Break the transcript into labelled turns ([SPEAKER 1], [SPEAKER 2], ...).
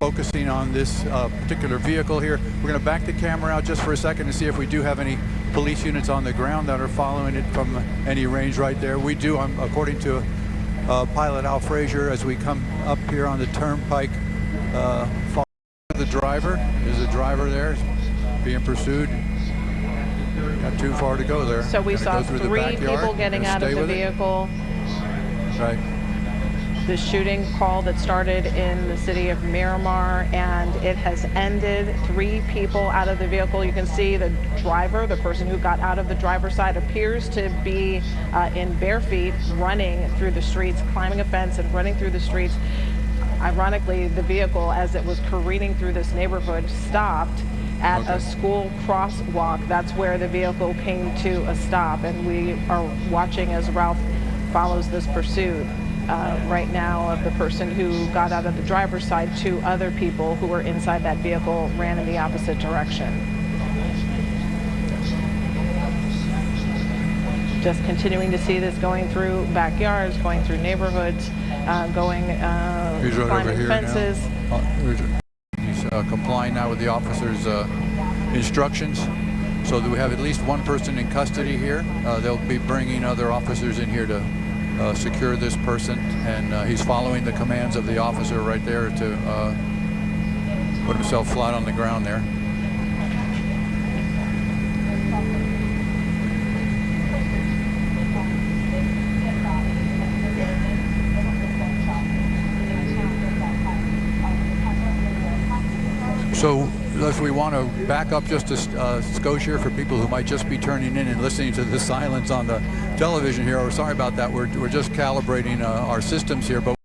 [SPEAKER 1] focusing on this uh, particular vehicle here. We're going to back the camera out just for a second to see if we do have any police units on the ground that are following it from any range right there. We do, um, according to uh, Pilot Al Frazier, as we come up here on the turnpike, uh, follow the driver. There's a driver there being pursued. Not too far to go there.
[SPEAKER 2] So we saw
[SPEAKER 1] go through the
[SPEAKER 2] three people getting out of the
[SPEAKER 1] with it.
[SPEAKER 2] vehicle.
[SPEAKER 1] Right.
[SPEAKER 2] The shooting call that started in the city of Miramar and it has ended. Three people out of the vehicle. You can see the driver, the person who got out of the driver's side, appears to be uh, in bare feet running through the streets, climbing a fence and running through the streets. Ironically, the vehicle, as it was careening through this neighborhood, stopped at
[SPEAKER 1] Okay.
[SPEAKER 2] a school crosswalk. That's where the vehicle came to a stop, and we are watching as Ralph follows this pursuit. Uh, right now, of the person who got out of the driver's side, two other people who were inside that vehicle ran in the opposite direction. Just continuing to see this going through backyards, going through neighborhoods, uh, going, uh,
[SPEAKER 1] He's right over here
[SPEAKER 2] fences.
[SPEAKER 1] now. Uh, He's uh, complying now with the officer's uh, instructions. So that we have at least one person in custody here. Uh, they'll be bringing other officers in here to uh, secure this person. And uh, he's following the commands of the officer right there to uh, put himself flat on the ground there. So if we want to back up just a uh, skosh here for people who might just be turning in and listening to the silence on the television here, we're sorry about that. We're, we're just calibrating uh, our systems here. but.